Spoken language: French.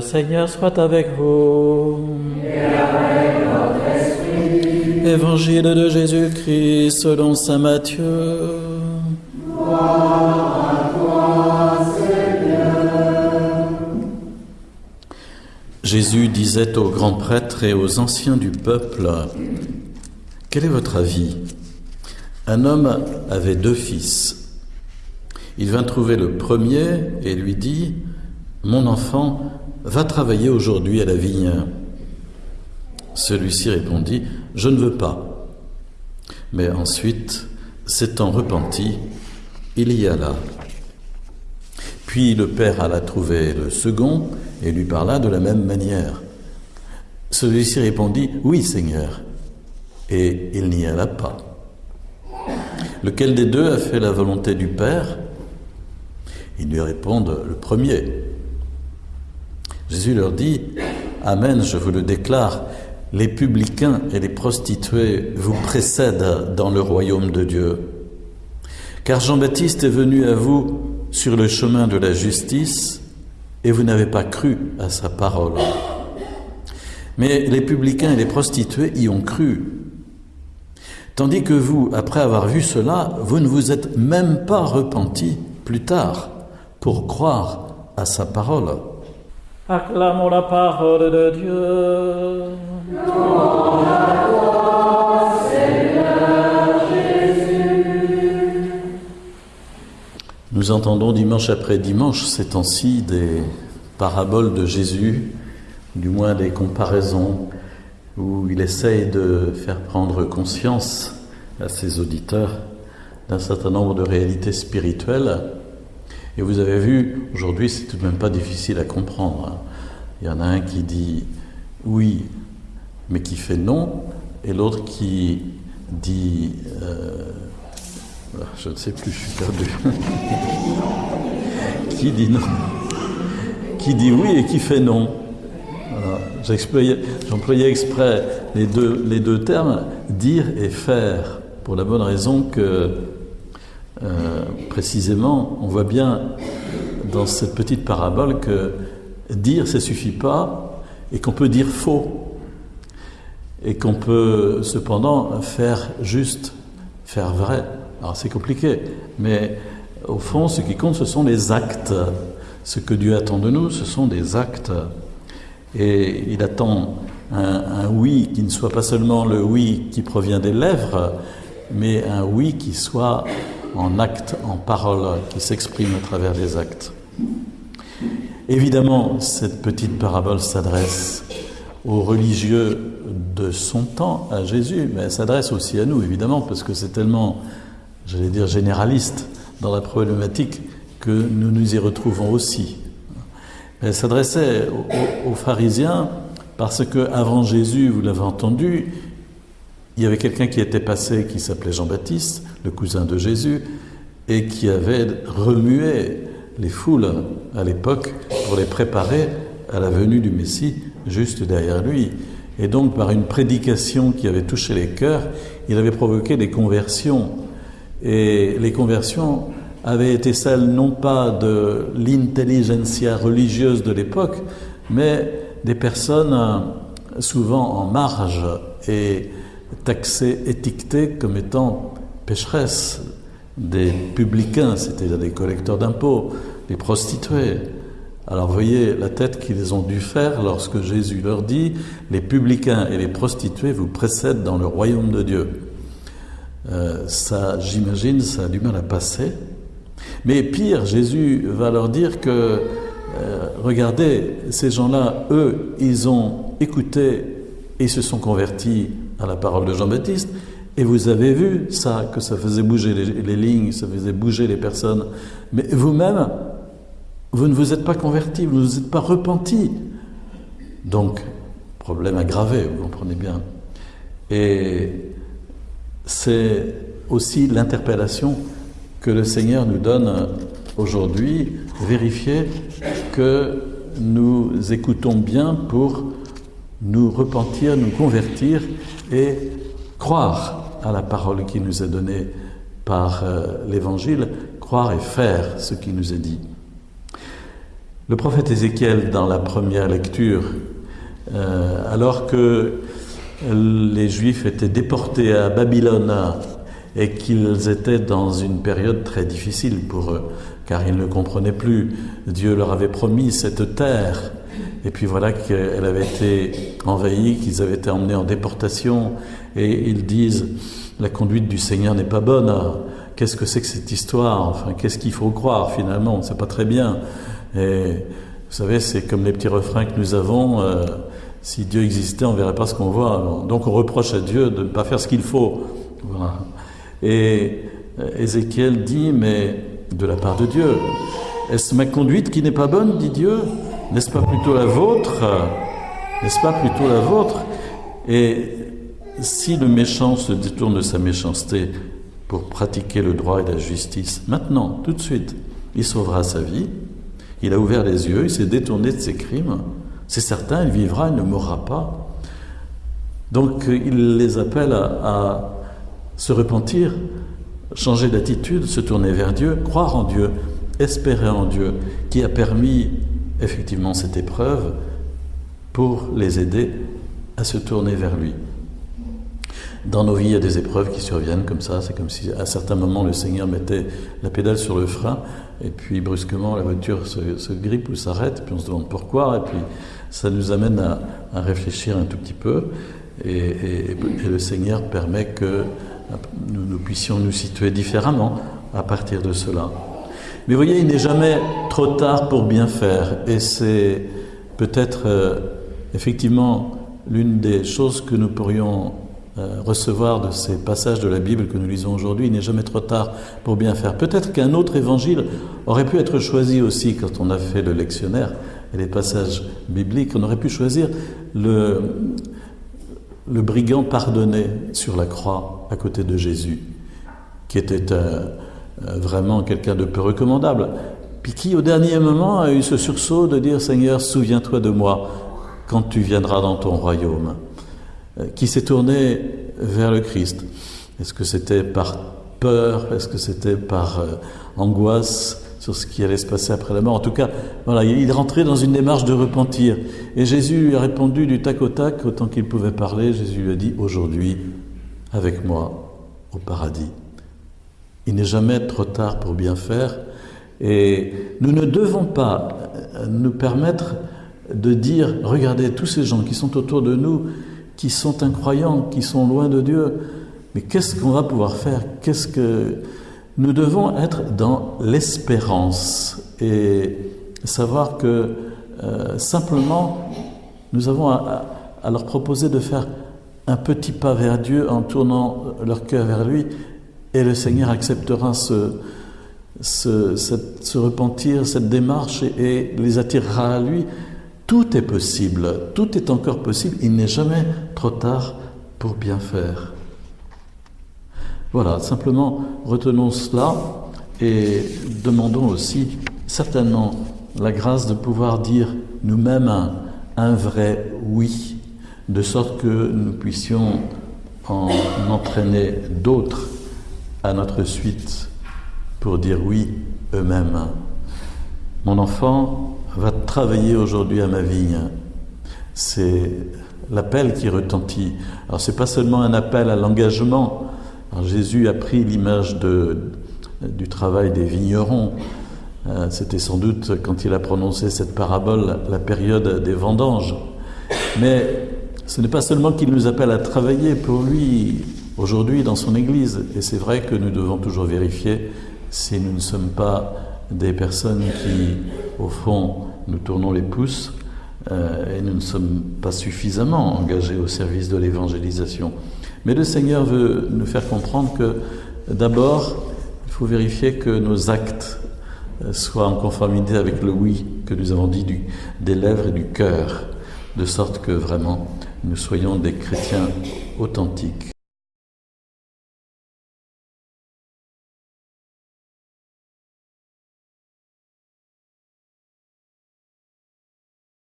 Seigneur soit avec vous. Évangile de Jésus-Christ selon Saint Matthieu. Jésus disait aux grands prêtres et aux anciens du peuple, Quel est votre avis? Un homme avait deux fils. Il vint trouver le premier et lui dit, Mon enfant, va travailler aujourd'hui à la vigne. Celui-ci répondit, Je ne veux pas. Mais ensuite, s'étant repenti, il y alla. Puis le père alla trouver le second et lui parla de la même manière. Celui-ci répondit, Oui Seigneur, et il n'y alla pas. Lequel des deux a fait la volonté du Père? Ils lui répondent, Le premier. Jésus leur dit, Amen, je vous le déclare, les publicains et les prostituées vous précèdent dans le royaume de Dieu. Car Jean-Baptiste est venu à vous sur le chemin de la justice et vous n'avez pas cru à sa parole. Mais les publicains et les prostituées y ont cru. Tandis que vous, après avoir vu cela, vous ne vous êtes même pas repenti plus tard pour croire à sa parole. Acclamons la parole de Dieu. Nous entendons dimanche après dimanche ces temps-ci des paraboles de Jésus, du moins des comparaisons, où il essaye de faire prendre conscience à ses auditeurs d'un certain nombre de réalités spirituelles. Et vous avez vu, aujourd'hui, c'est tout de même pas difficile à comprendre. Hein. Il y en a un qui dit oui, mais qui fait non, et l'autre qui dit euh, je ne sais plus, je suis perdu. qui dit non? Qui dit oui et qui fait non? J'employais exprès les deux, les deux termes, dire et faire, pour la bonne raison que, euh, précisément, on voit bien dans cette petite parabole que dire, ça suffit pas, et qu'on peut dire faux, et qu'on peut cependant faire juste, faire vrai. Alors c'est compliqué, mais au fond, ce qui compte, ce sont les actes. Ce que Dieu attend de nous, ce sont des actes. Et il attend un, oui qui ne soit pas seulement le oui qui provient des lèvres, mais un oui qui soit en acte, en parole, qui s'exprime à travers des actes. Évidemment, cette petite parabole s'adresse aux religieux de son temps, à Jésus, mais elle s'adresse aussi à nous, évidemment, parce que c'est tellement j'allais dire généraliste dans la problématique que nous nous y retrouvons aussi. Elle s'adressait aux, pharisiens parce que avant Jésus, vous l'avez entendu, il y avait quelqu'un qui était passé qui s'appelait Jean-Baptiste, le cousin de Jésus, et qui avait remué les foules à l'époque pour les préparer à la venue du Messie juste derrière lui. Et donc par une prédication qui avait touché les cœurs, il avait provoqué des conversions et les conversions avaient été celles non pas de l'intelligentsia religieuse de l'époque, mais des personnes euh, souvent en marge et taxées, étiquetées comme étant pécheresses, des publicains, c'est-à-dire des collecteurs d'impôts, des prostituées. Alors voyez la tête qu'ils ont dû faire lorsque Jésus leur dit, les publicains et les prostituées vous précèdent dans le royaume de Dieu. Euh, ça, j'imagine, ça a du mal à passer. Mais pire, Jésus va leur dire que, euh, regardez, ces gens-là, eux, ils ont écouté et se sont convertis à la parole de Jean-Baptiste. Et vous avez vu ça, que ça faisait bouger les, les lignes, ça faisait bouger les personnes. Mais vous-même, vous ne vous êtes pas convertis, vous ne vous êtes pas repentis. Donc, problème aggravé, vous comprenez bien. Et c'est aussi l'interpellation que le Seigneur nous donne aujourd'hui, vérifier que nous écoutons bien pour nous repentir, nous convertir et croire à la parole qui nous est donnée par euh, l'Évangile, croire et faire ce qui nous est dit. Le prophète Ézéchiel, dans la première lecture, euh, alors que les Juifs étaient déportés à Babylone et qu'ils étaient dans une période très difficile pour eux, car ils ne comprenaient plus. Dieu leur avait promis cette terre, et puis voilà qu'elle avait été envahie, qu'ils avaient été emmenés en déportation, et ils disent, la conduite du Seigneur n'est pas bonne. Qu'est-ce que c'est que cette histoire? Enfin, qu'est-ce qu'il faut croire finalement? On ne sait pas très bien. Et vous savez, c'est comme les petits refrains que nous avons. Euh, si Dieu existait, on ne verrait pas ce qu'on voit. Donc on reproche à Dieu de ne pas faire ce qu'il faut. Et euh, Ézéchiel dit, mais de la part de Dieu, est-ce ma conduite qui n'est pas bonne, dit Dieu N'est-ce pas plutôt la vôtre N'est-ce pas plutôt la vôtre? Et si le méchant se détourne de sa méchanceté pour pratiquer le droit et la justice, maintenant, tout de suite, il sauvera sa vie, il a ouvert les yeux, il s'est détourné de ses crimes, c'est certain, il vivra, il ne mourra pas. Donc il les appelle à, se repentir, changer d'attitude, se tourner vers Dieu, croire en Dieu, espérer en Dieu, qui a permis effectivement cette épreuve pour les aider à se tourner vers lui. Dans nos vies, il y a des épreuves qui surviennent comme ça. C'est comme si à certains moments le Seigneur mettait la pédale sur le frein et puis brusquement la voiture se, grippe ou s'arrête. Puis on se demande pourquoi. Et puis ça nous amène à, réfléchir un tout petit peu. Et, le Seigneur permet que nous, nous, puissions nous situer différemment à partir de cela. Mais vous voyez, il n'est jamais trop tard pour bien faire. Et c'est peut-être euh, effectivement l'une des choses que nous pourrions euh, recevoir de ces passages de la Bible que nous lisons aujourd'hui, il n'est jamais trop tard pour bien faire. Peut-être qu'un autre évangile aurait pu être choisi aussi quand on a fait le lectionnaire et les passages bibliques. On aurait pu choisir le, le brigand pardonné sur la croix à côté de Jésus, qui était euh, euh, vraiment quelqu'un de peu recommandable, puis qui au dernier moment a eu ce sursaut de dire Seigneur, souviens-toi de moi quand tu viendras dans ton royaume. Euh, qui s'est tourné vers le Christ. Est-ce que c'était par peur? Est-ce que c'était par euh, angoisse sur ce qui allait se passer après la mort? En tout cas, voilà, il rentrait dans une démarche de repentir. Et Jésus lui a répondu du tac au tac, autant qu'il pouvait parler. Jésus lui a dit Aujourd'hui, avec moi, au paradis. Il n'est jamais trop tard pour bien faire. Et nous ne devons pas euh, nous permettre de dire Regardez, tous ces gens qui sont autour de nous, qui sont incroyants, qui sont loin de Dieu. Mais qu'est-ce qu'on va pouvoir faire? Qu'est-ce que nous devons être dans l'espérance et savoir que euh, simplement nous avons à, leur proposer de faire un petit pas vers Dieu en tournant leur cœur vers lui et le Seigneur acceptera ce, ce, repentir, cette démarche et les attirera à lui. Tout est possible, tout est encore possible, il n'est jamais trop tard pour bien faire. Voilà, simplement retenons cela et demandons aussi certainement la grâce de pouvoir dire nous-mêmes un, vrai oui, de sorte que nous puissions en entraîner d'autres à notre suite pour dire oui eux-mêmes. Mon enfant, va travailler aujourd'hui à ma vigne. C'est l'appel qui retentit. Alors c'est pas seulement un appel à l'engagement. Jésus a pris l'image du travail des vignerons. Euh, c'était sans doute quand il a prononcé cette parabole la période des vendanges. Mais ce n'est pas seulement qu'il nous appelle à travailler pour lui aujourd'hui dans son Église. Et c'est vrai que nous devons toujours vérifier si nous ne sommes pas des personnes qui, au fond, nous tournons les pouces euh, et nous ne sommes pas suffisamment engagés au service de l'évangélisation. Mais le Seigneur veut nous faire comprendre que d'abord, il faut vérifier que nos actes euh, soient en conformité avec le oui que nous avons dit du, des lèvres et du cœur, de sorte que vraiment nous soyons des chrétiens authentiques.